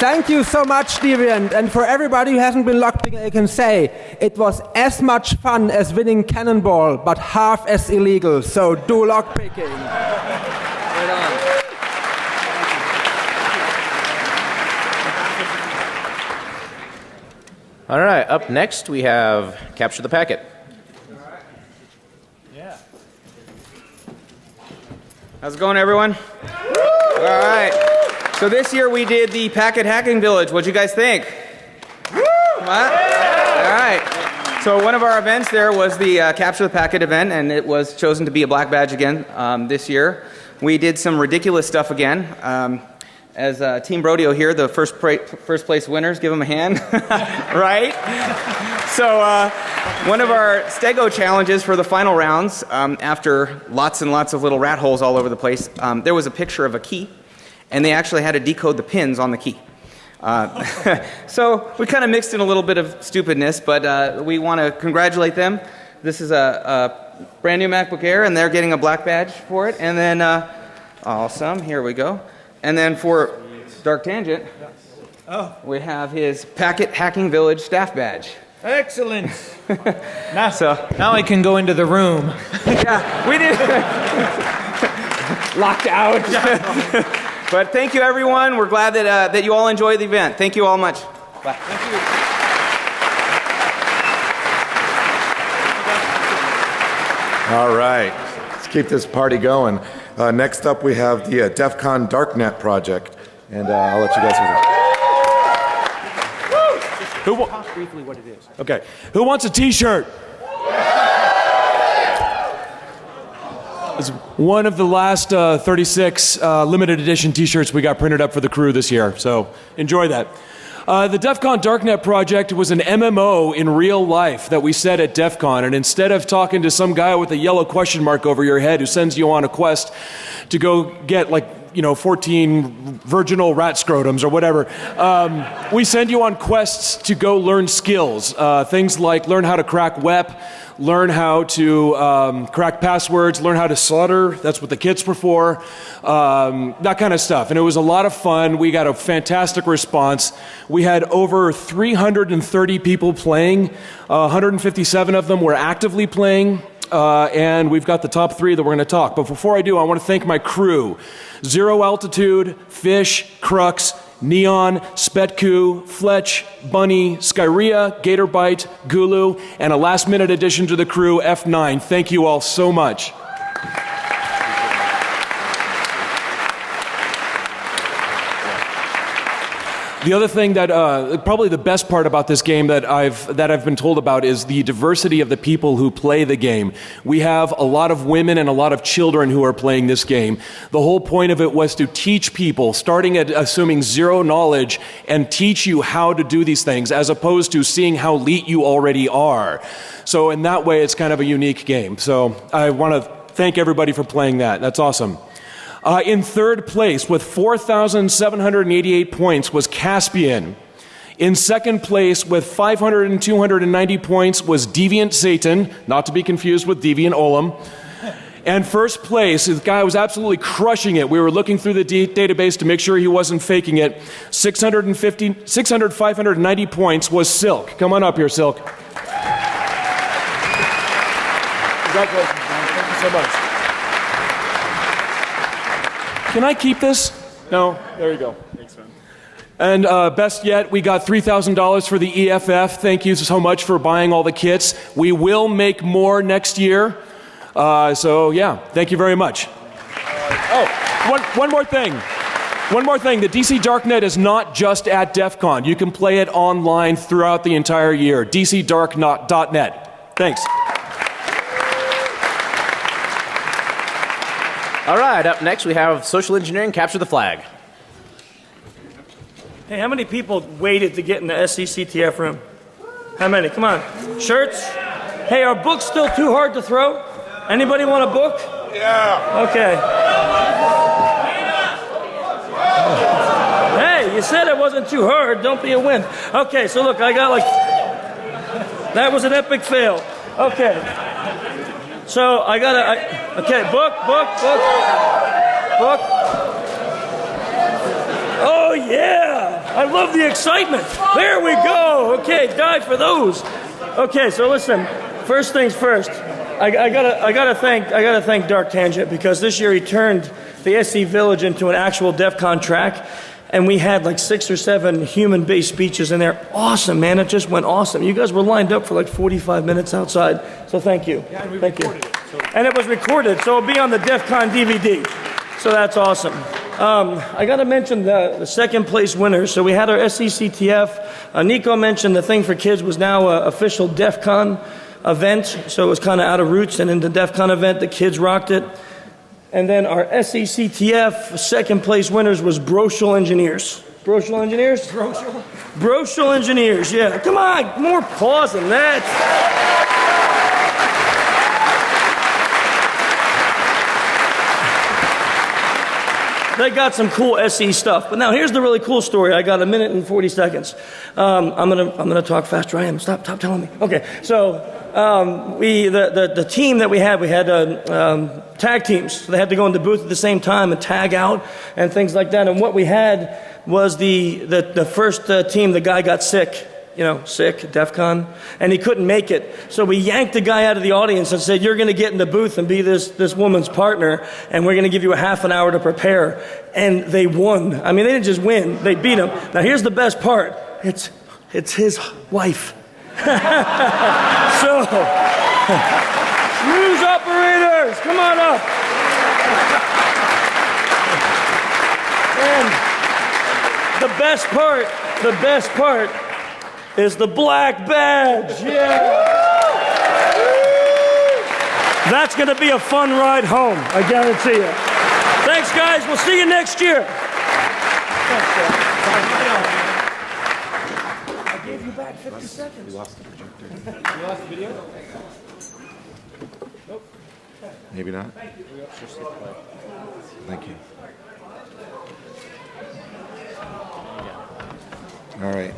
Thank you so much, Deviant. And for everybody who hasn't been lockpicking, I can say it was as much fun as winning Cannonball, but half as illegal. So do lockpicking. Right on. All right, up next we have Capture the Packet. How's it going, everyone? All right. So this year we did the Packet Hacking Village. What'd you guys think? Woo! All right. So one of our events there was the uh, Capture the Packet event, and it was chosen to be a black badge again um, this year. We did some ridiculous stuff again. Um, as uh, Team Brodeo here, the first, first place winners, give them a hand, right? So uh, one of our Stego challenges for the final rounds, um, after lots and lots of little rat holes all over the place, um, there was a picture of a key and they actually had to decode the pins on the key. Uh, so we kind of mixed in a little bit of stupidness, but uh, we want to congratulate them. This is a, a, brand new MacBook Air, and they're getting a black badge for it. And then, uh, awesome, here we go. And then for Dark Tangent, oh. we have his Packet Hacking Village staff badge. Excellent. now, so, now I can go into the room. yeah, we did. Locked out. But thank you, everyone. We're glad that, uh, that you all enjoyed the event. Thank you all much. Bye. Thank you. All right, let's keep this party going. Uh, next up, we have the uh, DEF CON Darknet project, and uh, I'll let you guys. Who wa- briefly what it is. Okay, who wants a T-shirt? It's one of the last uh, 36 uh, limited edition t shirts we got printed up for the crew this year, so enjoy that. Uh, the DEF CON Darknet project was an MMO in real life that we set at DEF CON, and instead of talking to some guy with a yellow question mark over your head who sends you on a quest to go get like you know 14 virginal rat scrotums or whatever um, we send you on quests to go learn skills uh, things like learn how to crack wep learn how to um, crack passwords, learn how to solder. That's what the kits were for. Um, that kind of stuff. And it was a lot of fun. We got a fantastic response. We had over 330 people playing, uh, 157 of them were actively playing. Uh, and we've got the top three that we're going to talk. But before I do, I want to thank my crew Zero Altitude, Fish, Crux, Neon, Spetku, Fletch, Bunny, Skyria, Gatorbite, Gulu, and a last minute addition to the crew, F9. Thank you all so much. The other thing that uh, probably the best part about this game that I've that I've been told about is the diversity of the people who play the game. We have a lot of women and a lot of children who are playing this game. The whole point of it was to teach people, starting at assuming zero knowledge, and teach you how to do these things, as opposed to seeing how elite you already are. So in that way, it's kind of a unique game. So I want to thank everybody for playing that. That's awesome. Uh, in third place with 4,788 points was Caspian. In second place with 500 and 290 points was Deviant Satan, not to be confused with Deviant Ollam. And first place, the guy was absolutely crushing it. We were looking through the d- database to make sure he wasn't faking it. 650, 600, 590 points was Silk. Come on up here, Silk. Congratulations, man. Thank you so much. Can I keep this? No? There you go. Thanks, man. And uh, best yet, we got $3,000 for the EFF. Thank you so much for buying all the kits. We will make more next year. Uh, so, yeah, thank you very much. Oh, one, one more thing. One more thing. The DC Darknet is not just at DEF CON. You can play it online throughout the entire year. DCDarknet.net. Thanks. All right, up next we have social engineering capture the flag. Hey, how many people waited to get in the SECTF room? How many? Come on. Shirts? Hey, are books still too hard to throw? Anybody want a book? Yeah. Okay. Hey, you said it wasn't too hard. Don't be a wimp. Okay, so look, I got like. That was an epic fail. Okay. So I got a. Okay, book, book, book. Book. Oh, yeah. I love the excitement. There we go. Okay, die for those. Okay, so listen. First things first. I, I, gotta, I gotta thank, I gotta thank Dark Tangent because this year he turned the SE Village into an actual DEF CON track, and we had like six or seven human-based speeches in there. Awesome, man! It just went awesome. You guys were lined up for like 45 minutes outside, so thank you. Yeah, and we thank you. It, so. And it was recorded, so it'll be on the DEF CON DVD. So that's awesome. Um, I got to mention the, the, second place winners. So we had our SECTF. Uh, Nico mentioned the thing for kids was now an official DEF CON event, so it was kind of out of r00tz. And in the DEF CON event, the kids rocked it. And then our SECTF second place winners was Brochel Engineers. Brochel Engineers? Brochel? Brochel Engineers, yeah. Come on, more pause than that. They got some cool SE stuff. But now here's the really cool story. I got a minute and 40 seconds. Um, I'm gonna I'm gonna talk faster. I am. Stop stop telling me. Okay, so um, we the, the, the team that we had we had uh, um, tag teams. So they had to go in the booth at the same time and tag out and things like that. And what we had was the the, the first uh, team. The guy got sick you know, sick, DEF CON, and he couldn't make it. So we yanked the guy out of the audience and said, You're going to get in the booth and be this, this woman's partner, and we're going to give you a half an hour to prepare. And they won. I mean, they didn't just win, they beat him. Now, here's the best part it's, it's his wife. so, news operators, come on up. And the best part, the best part is the black badge. Yeah. That's going to be a fun ride home, I guarantee you. Thanks, guys. We'll see you next year. I gave you back 50 seconds. You lost the projector. You lost the video? Nope. Maybe not. Thank you. All right.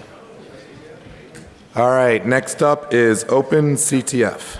All right, next up is Open CTF.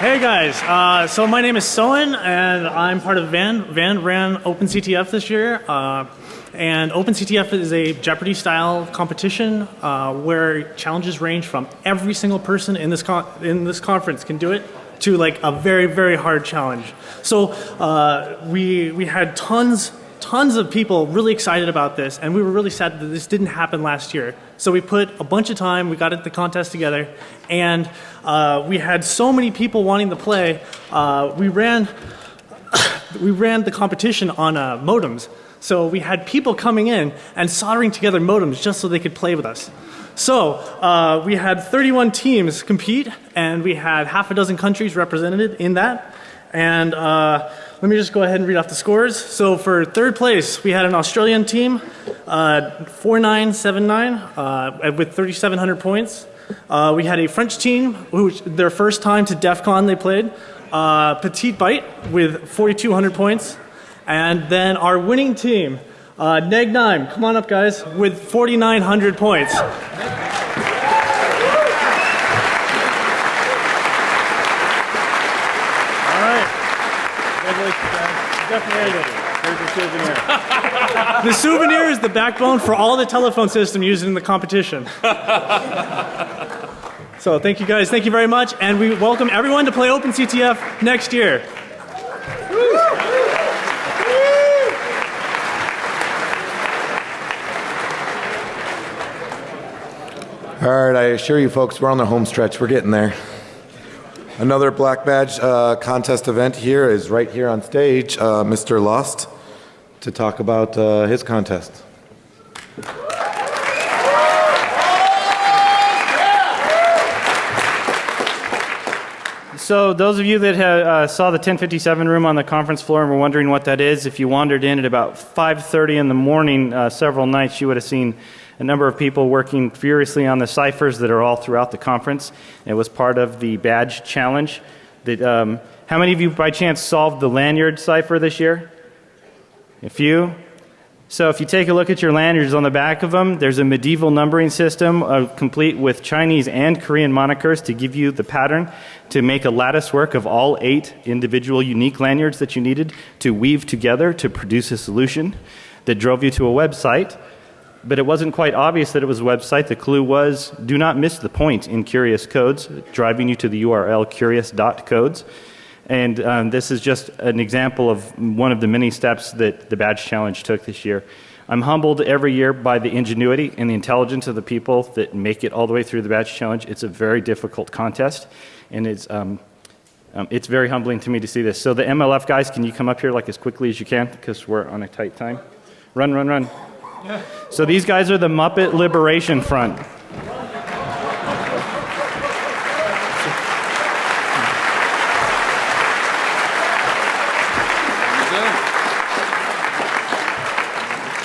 Hey guys, uh, so my name is Soen and I'm part of Van. Van ran OpenCTF this year. Uh, and OpenCTF is a Jeopardy style competition uh, where challenges range from every single person in this, in this conference can do it to like a very, very hard challenge. So uh, we, we had tons tons of people really excited about this, and we were really sad that this didn't happen last year. So we put a bunch of time, we got the contest together, and uh, we had so many people wanting to play. Uh, we ran, we ran the competition on uh, modems. So we had people coming in and soldering together modems just so they could play with us. So uh, we had 31 teams compete, and we had half a dozen countries represented in that. And uh, let me just go ahead and read off the scores. So for third place, we had an Australian team, uh, 4979, uh, with 3,700 points. Uh, we had a French team, which their first time to DEF CON they played, uh, Petite Bite with 4,200 points. And then our winning team, uh, Neg come on up, guys, with 4,900 points. All right. Congratulations, guys. Definitely made it. Here's your souvenir. The souvenir is the backbone for all the telephone system used in the competition. So thank you guys. Thank you very much. And we welcome everyone to play OpenCTF next year. All right, I assure you folks, we're on the home stretch. We're getting there. Another Black Badge uh, contest event here is right here on stage, uh, Mr. Lost, to talk about uh, his contest. So, those of you that have, uh, saw the 1057 room on the conference floor and were wondering what that is, if you wandered in at about 5:30 in the morning uh, several nights, you would have seen a number of people working furiously on the ciphers that are all throughout the conference. It was part of the badge challenge. That, um, how many of you, by chance, solved the lanyard cipher this year? A few. So if you take a look at your lanyards on the back of them, there's a medieval numbering system uh, complete with Chinese and Korean monikers to give you the pattern to make a lattice work of all eight individual unique lanyards that you needed to weave together to produce a solution that drove you to a website. But it wasn't quite obvious that it was a website. The clue was do not miss the point in Curious Codes, driving you to the URL curious.codes. And um, this is just an example of one of the many steps that the Badge Challenge took this year. I'm humbled every year by the ingenuity and the intelligence of the people that make it all the way through the Badge Challenge. It's a very difficult contest, and it's, um, um, it's very humbling to me to see this. So, the MLF guys, can you come up here like as quickly as you can because we're on a tight time? Run, run, run. So, these guys are the Muppet Liberation Front.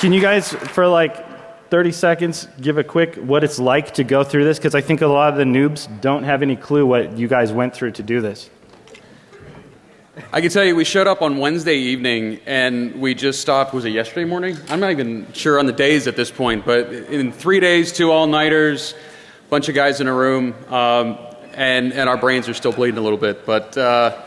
Can you guys, for like 30 seconds, give a quick what it's like to go through this? Because I think a lot of the noobs don't have any clue what you guys went through to do this. I can tell you, we showed up on Wednesday evening and we just stopped. Was it yesterday morning? I'm not even sure on the days at this point, but in three days, two all nighters, bunch of guys in a room, um, and, and our brains are still bleeding a little bit, but uh,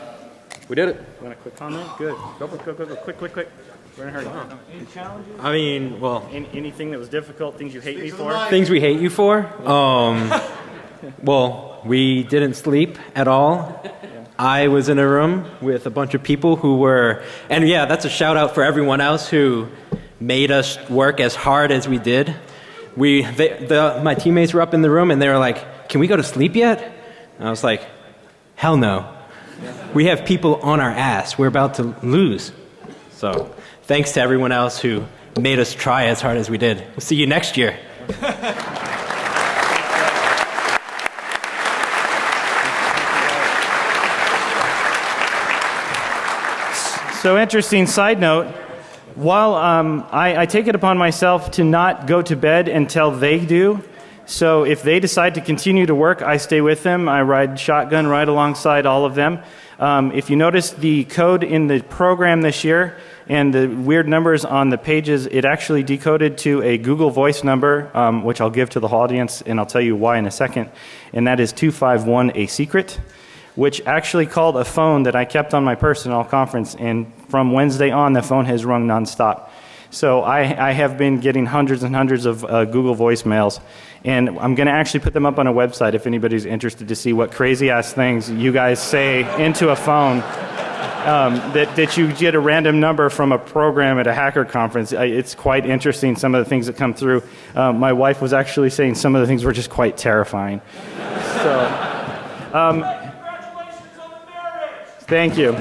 we did it. Want a quick comment? Good. Go, go, go, go, quick, quick, quick. We're in a hurry. Any challenges? I mean, well, Any, anything that was difficult, things you hate me for? things we hate you for. Um, well, we didn't sleep at all. I was in a room with a bunch of people who were, and yeah, that's a shout out for everyone else who made us work as hard as we did. We, they, the, my teammates were up in the room and they were like, "Can we go to sleep yet?" And I was like, "Hell no." We have people on our ass. We're about to lose. So, thanks to everyone else who made us try as hard as we did. We'll see you next year. So, interesting side note. While um, I, I take it upon myself to not go to bed until they do, so if they decide to continue to work, I stay with them. I ride shotgun right alongside all of them. Um, if you notice the code in the program this year and the weird numbers on the pages, it actually decoded to a Google Voice number, um, which I'll give to the whole audience, and I'll tell you why in a second. And that is 251 A Secret, which actually called a phone that I kept on my person all conference. And from Wednesday on, the phone has rung nonstop. So I, I have been getting hundreds and hundreds of uh, Google voicemails, and I'm going to actually put them up on a website if anybody's interested to see what crazy ass things you guys say into a phone. Um, that, that you get a random number from a program at a hacker conference. I, it's quite interesting, some of the things that come through. Um, my wife was actually saying some of the things were just quite terrifying. So, um, thank you.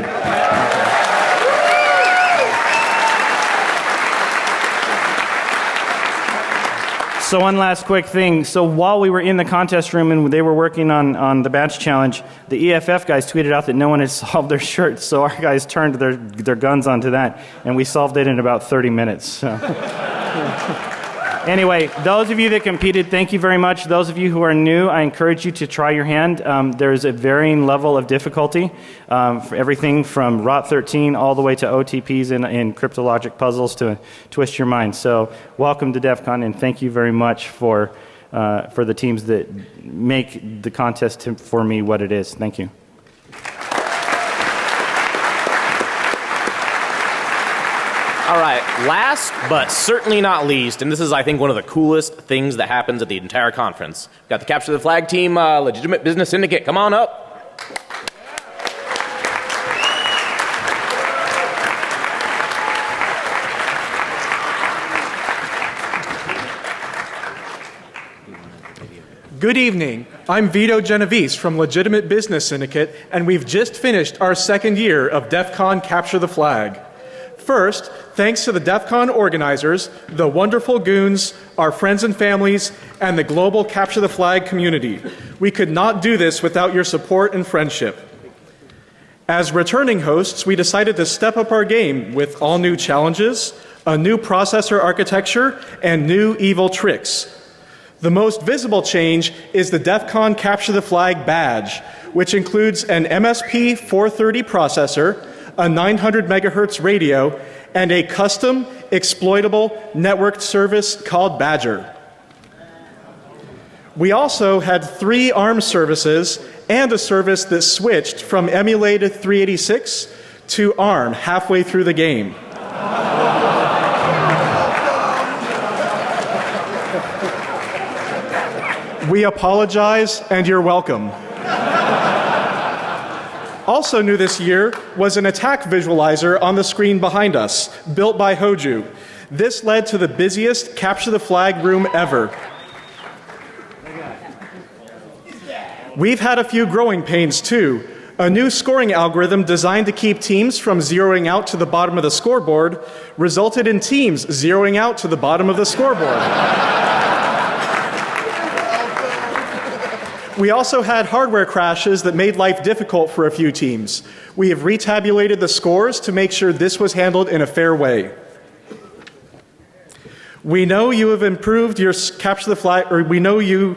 So one last quick thing. So while we were in the contest room and they were working on, on the badge challenge, the EFF guys tweeted out that no one had solved their shirts. So our guys turned their, their guns onto that, and we solved it in about 30 minutes. So. Anyway, those of you that competed, thank you very much. Those of you who are new, I encourage you to try your hand. Um, there's a varying level of difficulty, um, for everything from ROT 13 all the way to OTPs and, cryptologic puzzles to twist your mind. So, welcome to DEF CON, and thank you very much for, uh, for the teams that make the contest for me what it is. Thank you. All right, last but certainly not least, and this is, I think, one of the coolest things that happens at the entire conference. We've got the Capture the Flag team, uh, Legitimate Business Syndicate. Come on up. Good evening. I'm Vito Genovese from Legitimate Business Syndicate, and we've just finished our second year of DEF CON Capture the Flag. First, thanks to the DEF CON organizers, the wonderful goons, our friends and families, and the global Capture the Flag community. We could not do this without your support and friendship. As returning hosts, we decided to step up our game with all new challenges, a new processor architecture, and new evil tricks. The most visible change is the DEF CON Capture the Flag badge, which includes an MSP 430 processor, a 900 megahertz radio, and a custom exploitable networked service called Badger. We also had three ARM services and a service that switched from emulated 386 to ARM halfway through the game. We apologize and you're welcome. Also new this year was an attack visualizer on the screen behind us, built by Hoju. This led to the busiest capture the flag room ever. We've had a few growing pains too. A new scoring algorithm designed to keep teams from zeroing out to the bottom of the scoreboard resulted in teams zeroing out to the bottom of the scoreboard. We also had hardware crashes that made life difficult for a few teams. We have retabulated the scores to make sure this was handled in a fair way. We know you have improved your capture the flag, or we know you.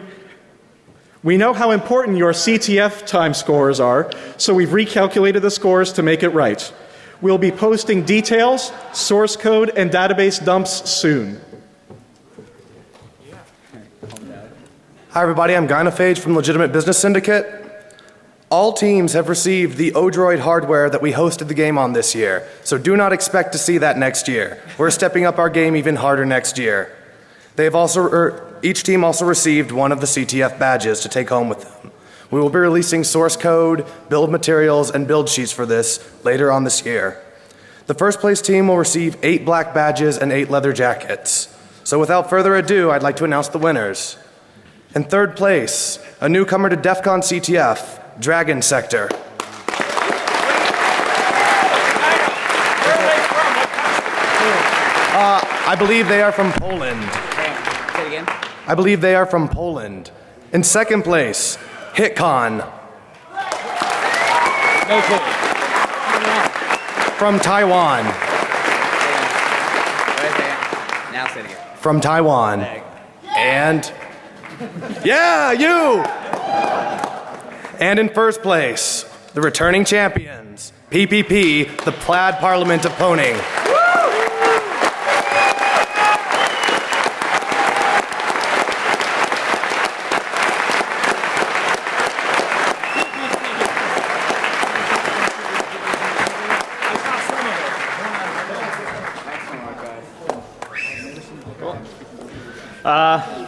We know how important your CTF time scores are, so we've recalculated the scores to make it right. We'll be posting details, source code, and database dumps soon. Hi, everybody. I'm Gynophage from Legitimate Business Syndicate. All teams have received the Odroid hardware that we hosted the game on this year, so do not expect to see that next year. We're stepping up our game even harder next year. They have also, er, each team also received one of the CTF badges to take home with them. We will be releasing source code, build materials, and build sheets for this later on this year. The first place team will receive eight black badges and eight leather jackets. So without further ado, I'd like to announce the winners. In third place, a newcomer to DEF CON CTF, Dragon Sector. Uh, I believe they are from Poland. Say it again. I believe they are from Poland. In second place, HitCon. No clue. From Taiwan. Now say it again. From Taiwan. And. Yeah, you! And in first place, the returning champions, PPP, the Plaid Parliament of Pwning. Uh,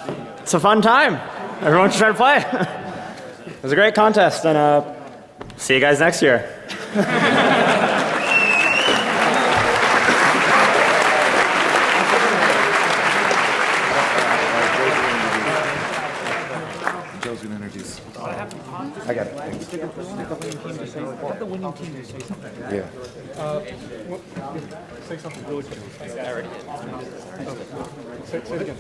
it's a fun time. Everyone should try to play. it was a great contest, and uh, see you guys next year. Joe's gonna introduce. I got it. the winning team to say something. Yeah. Uh, say something. I already Say, say it again.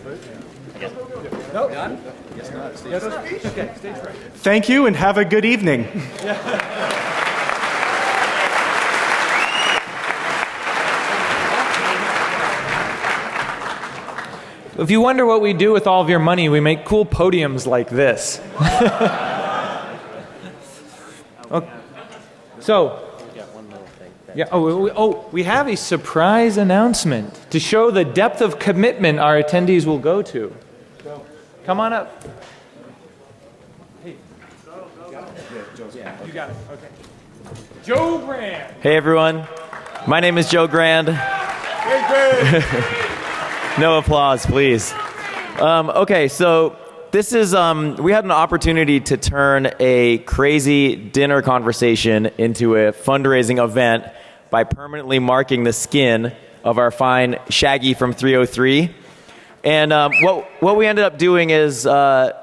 No. Done? Yes, not. Stage Yes, right. okay, stage right. Thank you and have a good evening. if you wonder what we do with all of your money, we make cool podiums like this. okay. Oh, so, yeah, oh, we, oh, we have a surprise announcement to show the depth of commitment our attendees will go to. Come on up. You got it. Okay. Joe Grand. Hey everyone, my name is Joe Grand. Hey Grand. no applause, please. Um, okay, so this is um, we had an opportunity to turn a crazy dinner conversation into a fundraising event by permanently marking the skin of our fine Shaggy from 303. And um, what what we ended up doing is uh,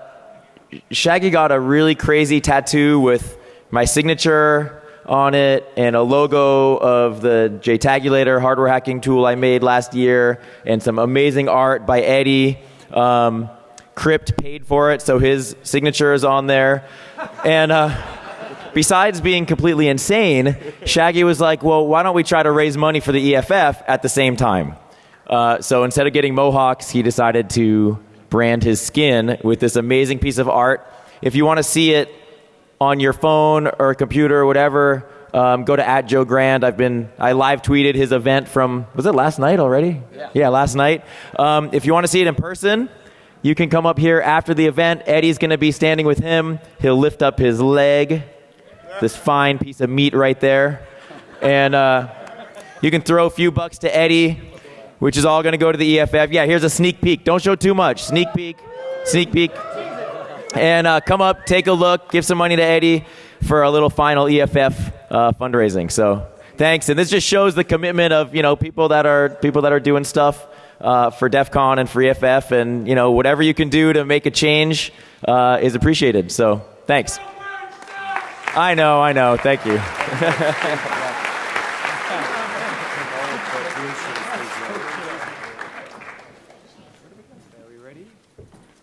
Shaggy got a really crazy tattoo with my signature on it and a logo of the JTAGulator hardware hacking tool I made last year and some amazing art by Eddie. Um, Crypt paid for it, so his signature is on there. And uh, besides being completely insane, Shaggy was like, well, why don't we try to raise money for the EFF at the same time? Uh, so instead of getting mohawks, he decided to brand his skin with this amazing piece of art. If you want to see it on your phone or computer or whatever, um, go to at Joe Grand. I've been I live tweeted his event from was it last night already? Yeah, yeah last night. Um, if you want to see it in person, you can come up here after the event. Eddie's going to be standing with him. He'll lift up his leg, this fine piece of meat right there, and uh, you can throw a few bucks to Eddie, which is all going to go to the EFF. Yeah, here's a sneak peek. Don't show too much. Sneak peek. Sneak peek and uh, come up, take a look, give some money to Eddie for a little final EFF uh, fundraising. So thanks, and this just shows the commitment of you know people that are people that are doing stuff uh, for DEF CON and for EFF, and you know whatever you can do to make a change uh, is appreciated. So thanks. I know, I know. Thank you.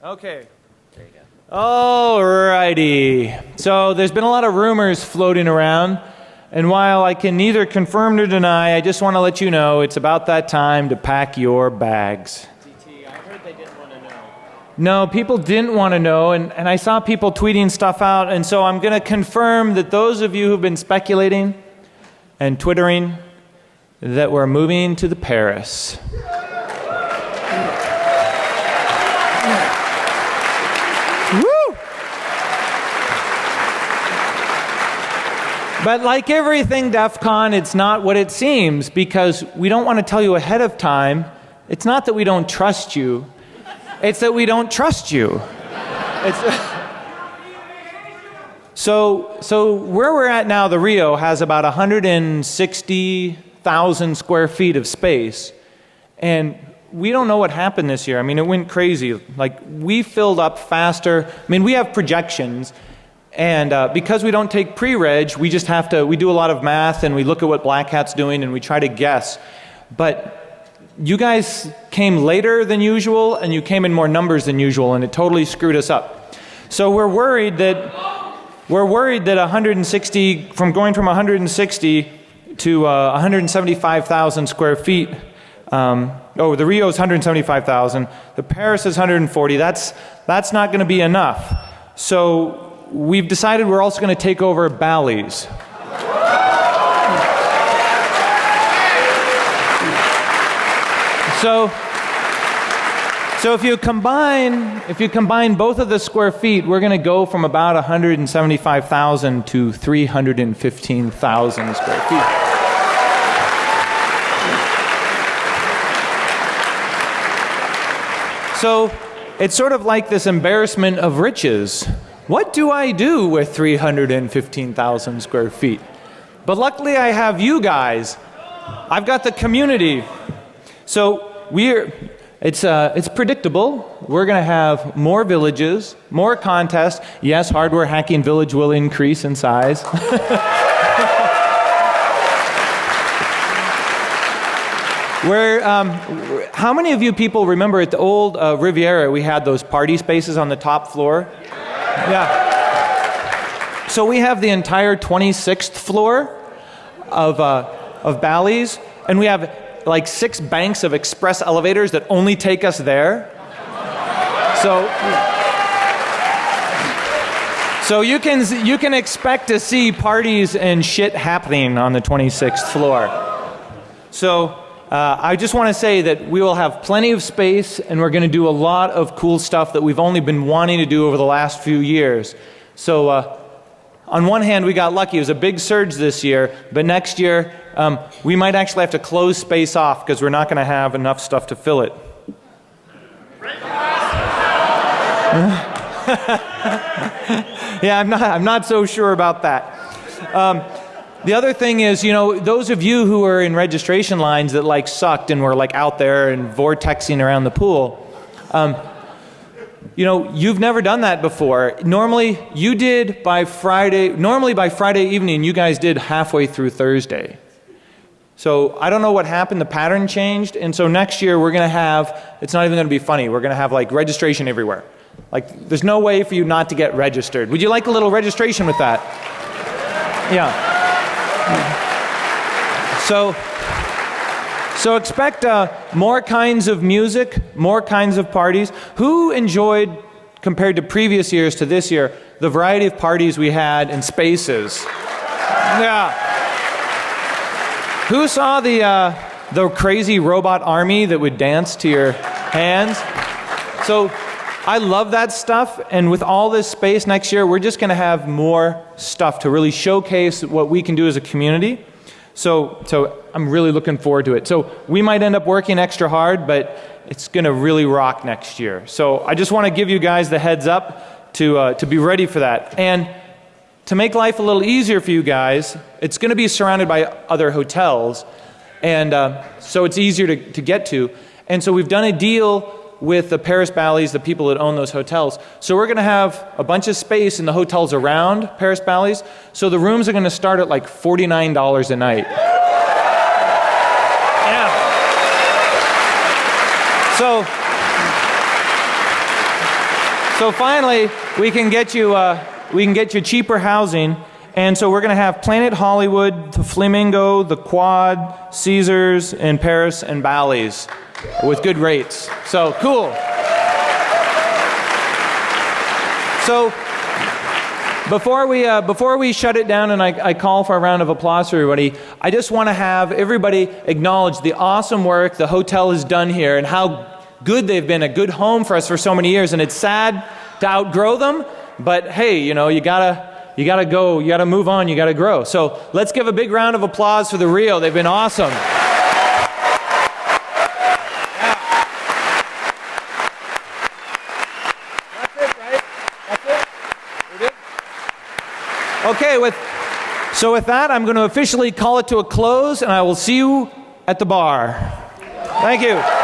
Okay. Alrighty. So there's been a lot of rumors floating around, and while I can neither confirm nor deny, I just want to let you know it's about that time to pack your bags. No, people didn't want to know, and, and I saw people tweeting stuff out, and so I'm going to confirm that those of you who've been speculating and twittering that we're moving to the Paris. But like everything DEF CON, it's not what it seems because we don't want to tell you ahead of time. It's not that we don't trust you, it's that we don't trust you. so, so where we're at now, the Rio has about 160,000 square feet of space. And we don't know what happened this year. I mean, it went crazy. Like, we filled up faster. I mean, we have projections and uh, because we don't take pre-reg, we just have to, we do a lot of math and we look at what Black Hat's doing and we try to guess. But you guys came later than usual and you came in more numbers than usual and it totally screwed us up. So we're worried that, we're worried that 160, from going from 160 to uh, 175,000 square feet, um, oh, the Rio is 175,000, the Paris is 140, that's, that's not going to be enough. So we've decided we're also going to take over Bally's. So, so if you combine if you combine both of the square feet, we're going to go from about 175,000 to 315,000 square feet. So it's sort of like this embarrassment of riches. What do I do with 315,000 square feet? But luckily I have you guys. I've got the community. So we're, it's, uh, it's predictable. We're going to have more villages, more contests. Yes, hardware hacking village will increase in size. Where, um, how many of you people remember at the old uh, Riviera we had those party spaces on the top floor? Yeah. So we have the entire 26th floor of, uh, of Bally's, and we have like six banks of express elevators that only take us there. So, so you can you can expect to see parties and shit happening on the 26th floor. So uh, I just want to say that we will have plenty of space, and we're going to do a lot of cool stuff that we've only been wanting to do over the last few years. So. Uh, on one hand, we got lucky. It was a big surge this year, but next year, um, we might actually have to close space off because we're not going to have enough stuff to fill it. yeah, I'm not, I'm not so sure about that. Um, the other thing is, you know, those of you who are in registration lines that like sucked and were like out there and vortexing around the pool, um, you know, you've never done that before. Normally, you did by Friday, normally by Friday evening, you guys did halfway through Thursday. So I don't know what happened, the pattern changed, and so next year we're going to have, it's not even going to be funny, we're going to have like registration everywhere. Like, there's no way for you not to get registered. Would you like a little registration with that? Yeah. So, so expect uh, more kinds of music, more kinds of parties. Who enjoyed, compared to previous years to this year, the variety of parties we had and spaces? Yeah. Who saw the uh, the crazy robot army that would dance to your hands? So I love that stuff, and with all this space next year, we're just going to have more stuff to really showcase what we can do as a community. So, so I'm really looking forward to it. So we might end up working extra hard, but it's going to really rock next year. So I just want to give you guys the heads up to, uh, to be ready for that. And to make life a little easier for you guys, it's going to be surrounded by other hotels. And uh, so it's easier to, to get to. And so we've done a deal with the Paris Bally's, the people that own those hotels. So we're going to have a bunch of space in the hotels around Paris Bally's. So the rooms are going to start at like $49 a night. Yeah. So, so finally, we can get you, uh, we can get you cheaper housing. And so we're going to have Planet Hollywood, the Flamingo, the Quad, Caesars, and Paris and Bally's with good rates. So cool. So before we, uh, before we shut it down and I, I call for a round of applause for everybody, I just want to have everybody acknowledge the awesome work the hotel has done here and how good they've been, a good home for us for so many years. And it's sad to outgrow them, but hey, you know, you gotta, you gotta go, you gotta move on, you gotta grow. So let's give a big round of applause for the Rio. They've been awesome. Okay, with, so with that, I'm going to officially call it to a close, and I will see you at the bar. Thank you.